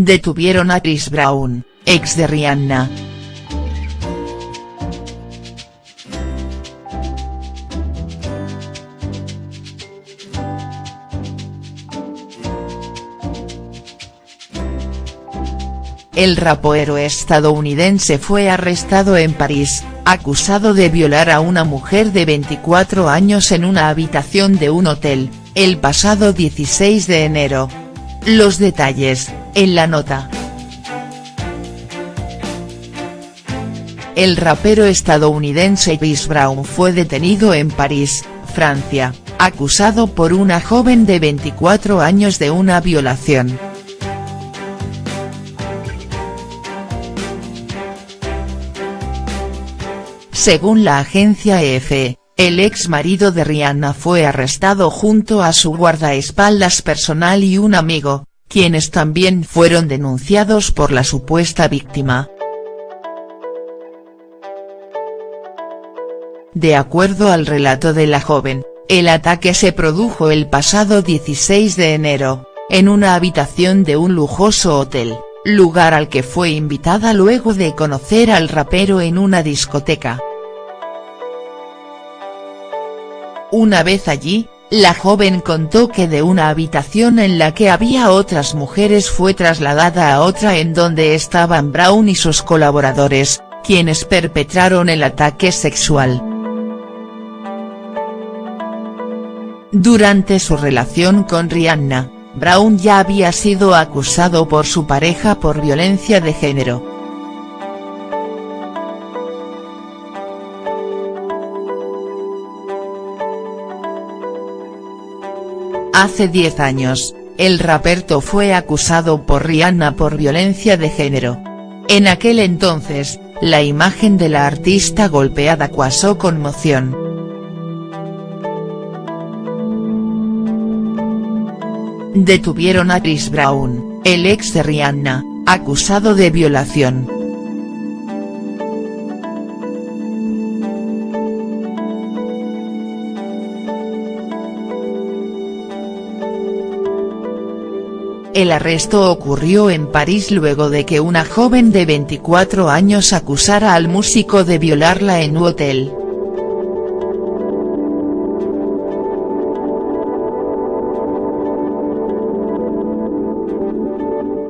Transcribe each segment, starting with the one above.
Detuvieron a Chris Brown, ex de Rihanna. El rapero estadounidense fue arrestado en París, acusado de violar a una mujer de 24 años en una habitación de un hotel, el pasado 16 de enero. Los detalles, en la nota. El rapero estadounidense Chris Brown fue detenido en París, Francia, acusado por una joven de 24 años de una violación. Según la agencia EFE, el ex marido de Rihanna fue arrestado junto a su guardaespaldas personal y un amigo, quienes también fueron denunciados por la supuesta víctima. De acuerdo al relato de la joven, el ataque se produjo el pasado 16 de enero, en una habitación de un lujoso hotel, lugar al que fue invitada luego de conocer al rapero en una discoteca. Una vez allí, la joven contó que de una habitación en la que había otras mujeres fue trasladada a otra en donde estaban Brown y sus colaboradores, quienes perpetraron el ataque sexual. Durante su relación con Rihanna, Brown ya había sido acusado por su pareja por violencia de género. Hace 10 años, el raperto fue acusado por Rihanna por violencia de género. En aquel entonces, la imagen de la artista golpeada causó conmoción. Detuvieron a Chris Brown, el ex de Rihanna, acusado de violación. El arresto ocurrió en París luego de que una joven de 24 años acusara al músico de violarla en un hotel.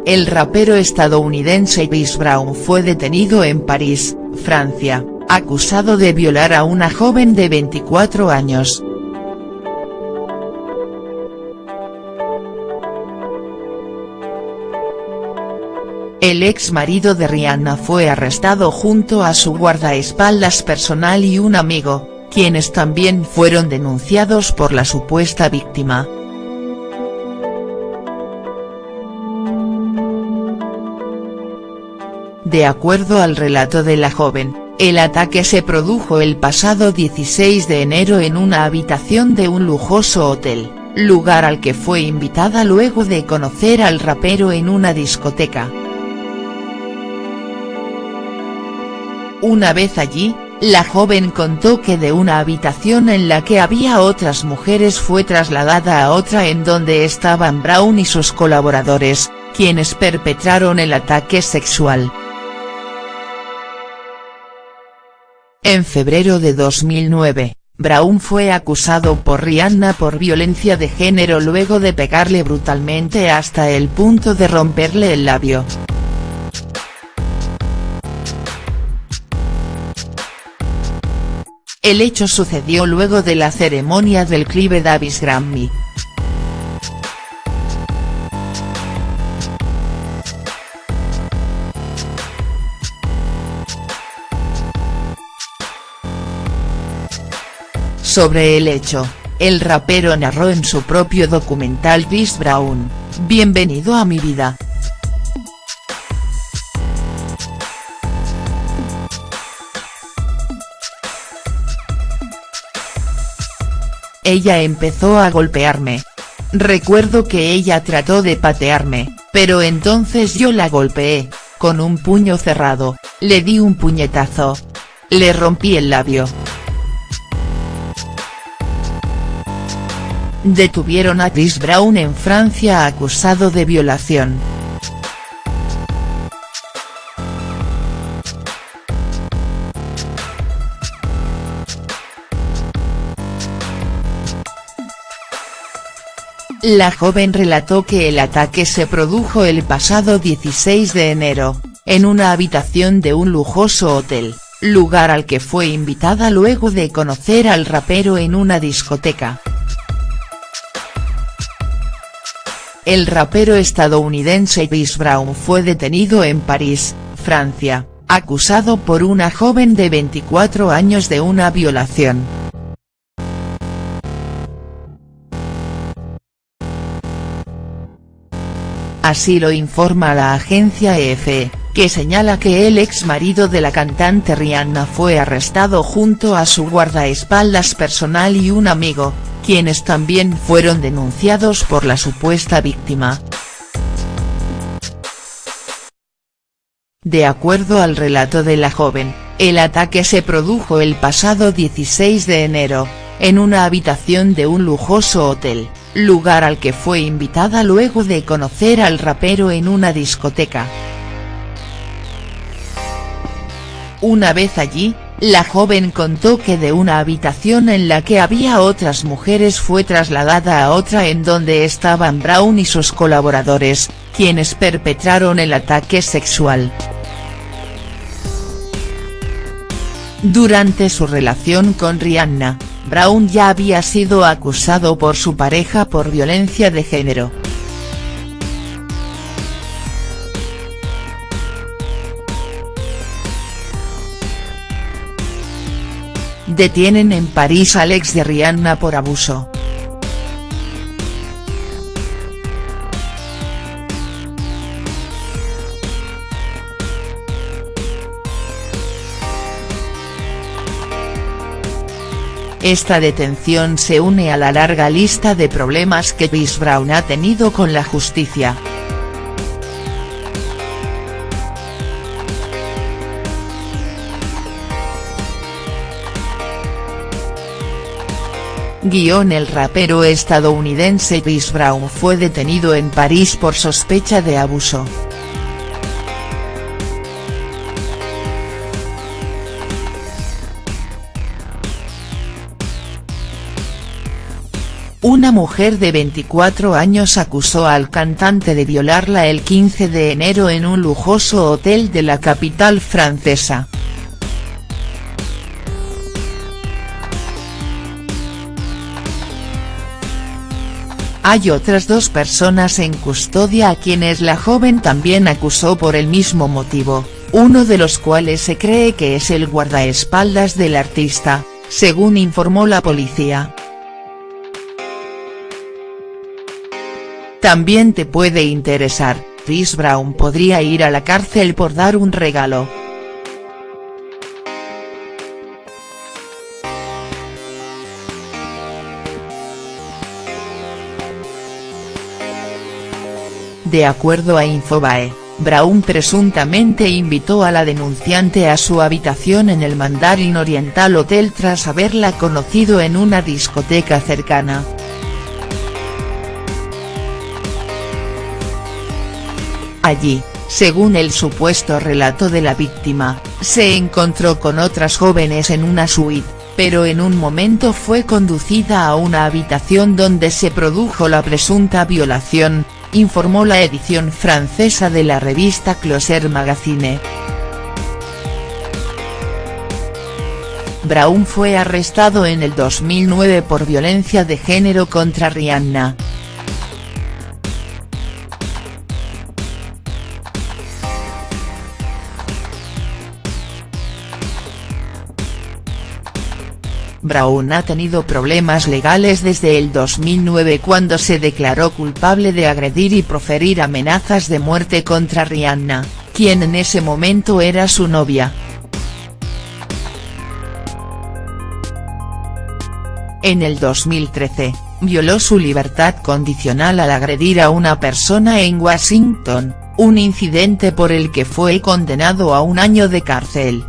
El rapero estadounidense Chris Brown fue detenido en París, Francia, acusado de violar a una joven de 24 años. El ex marido de Rihanna fue arrestado junto a su guardaespaldas personal y un amigo, quienes también fueron denunciados por la supuesta víctima. De acuerdo al relato de la joven, el ataque se produjo el pasado 16 de enero en una habitación de un lujoso hotel, lugar al que fue invitada luego de conocer al rapero en una discoteca. Una vez allí, la joven contó que de una habitación en la que había otras mujeres fue trasladada a otra en donde estaban Brown y sus colaboradores, quienes perpetraron el ataque sexual. En febrero de 2009, Brown fue acusado por Rihanna por violencia de género luego de pegarle brutalmente hasta el punto de romperle el labio. El hecho sucedió luego de la ceremonia del Clive Davis Grammy. Sobre el hecho, el rapero narró en su propio documental Chris Brown, Bienvenido a mi vida. Ella empezó a golpearme. Recuerdo que ella trató de patearme, pero entonces yo la golpeé, con un puño cerrado, le di un puñetazo. Le rompí el labio. Detuvieron a Chris Brown en Francia acusado de violación. La joven relató que el ataque se produjo el pasado 16 de enero, en una habitación de un lujoso hotel, lugar al que fue invitada luego de conocer al rapero en una discoteca. El rapero estadounidense Chris Brown fue detenido en París, Francia, acusado por una joven de 24 años de una violación. Así lo informa la agencia EFE, que señala que el ex marido de la cantante Rihanna fue arrestado junto a su guardaespaldas personal y un amigo, quienes también fueron denunciados por la supuesta víctima. De acuerdo al relato de la joven, el ataque se produjo el pasado 16 de enero, en una habitación de un lujoso hotel, lugar al que fue invitada luego de conocer al rapero en una discoteca. Una vez allí, la joven contó que de una habitación en la que había otras mujeres fue trasladada a otra en donde estaban Brown y sus colaboradores, quienes perpetraron el ataque sexual. Durante su relación con Rihanna, Brown ya había sido acusado por su pareja por violencia de género. Detienen en París al ex de Rihanna por abuso. Esta detención se une a la larga lista de problemas que Chris Brown ha tenido con la justicia. Guión El rapero estadounidense Chris Brown fue detenido en París por sospecha de abuso. Una mujer de 24 años acusó al cantante de violarla el 15 de enero en un lujoso hotel de la capital francesa. Hay otras dos personas en custodia a quienes la joven también acusó por el mismo motivo, uno de los cuales se cree que es el guardaespaldas del artista, según informó la policía. También te puede interesar, Chris Brown podría ir a la cárcel por dar un regalo. De acuerdo a Infobae, Brown presuntamente invitó a la denunciante a su habitación en el Mandarin Oriental Hotel tras haberla conocido en una discoteca cercana. Allí, según el supuesto relato de la víctima, se encontró con otras jóvenes en una suite, pero en un momento fue conducida a una habitación donde se produjo la presunta violación, informó la edición francesa de la revista Closer Magazine. Brown fue arrestado en el 2009 por violencia de género contra Rihanna. Brown ha tenido problemas legales desde el 2009 cuando se declaró culpable de agredir y proferir amenazas de muerte contra Rihanna, quien en ese momento era su novia. En el 2013, violó su libertad condicional al agredir a una persona en Washington, un incidente por el que fue condenado a un año de cárcel.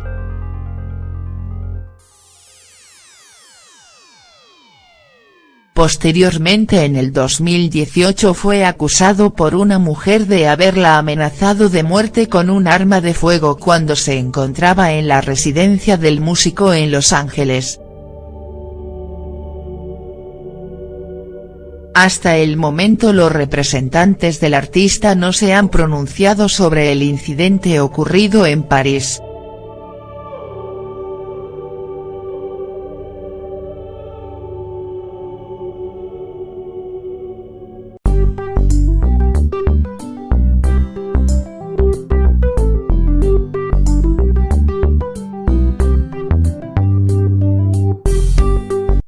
Posteriormente en el 2018 fue acusado por una mujer de haberla amenazado de muerte con un arma de fuego cuando se encontraba en la residencia del músico en Los Ángeles. hasta el momento los representantes del artista no se han pronunciado sobre el incidente ocurrido en París.